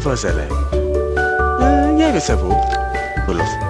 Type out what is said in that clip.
Avazele. Nie wiem, co.